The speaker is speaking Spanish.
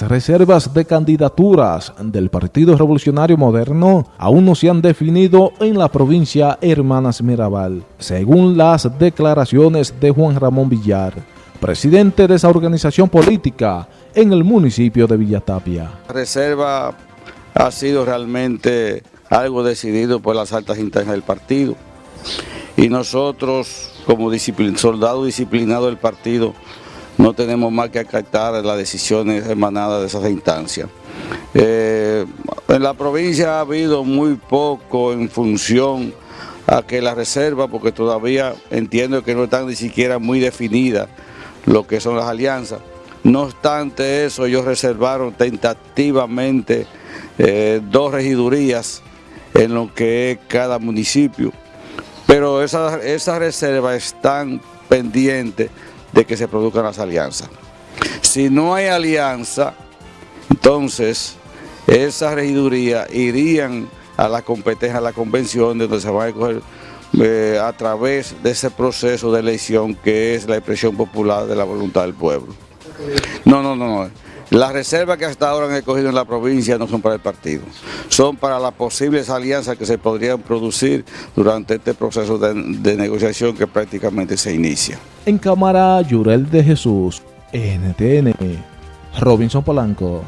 Las reservas de candidaturas del Partido Revolucionario Moderno aún no se han definido en la provincia Hermanas Mirabal, según las declaraciones de Juan Ramón Villar, presidente de esa organización política en el municipio de Villatapia. La reserva ha sido realmente algo decidido por las altas internas del partido y nosotros como soldados disciplinados del partido no tenemos más que acatar las decisiones emanadas de esas instancias. Eh, en la provincia ha habido muy poco en función a que la reserva, porque todavía entiendo que no están ni siquiera muy definidas lo que son las alianzas. No obstante eso, ellos reservaron tentativamente eh, dos regidurías en lo que es cada municipio. Pero esas esa reservas están pendientes de que se produzcan las alianzas. Si no hay alianza, entonces esas regidurías irían a la competencia, a la convención, donde se van a escoger eh, a través de ese proceso de elección que es la expresión popular de la voluntad del pueblo. No, no, no, no. Las reservas que hasta ahora han escogido en la provincia no son para el partido, son para las posibles alianzas que se podrían producir durante este proceso de, negociación que prácticamente se inicia. En cámara, Yurel de Jesús, NTN, Robinson Polanco.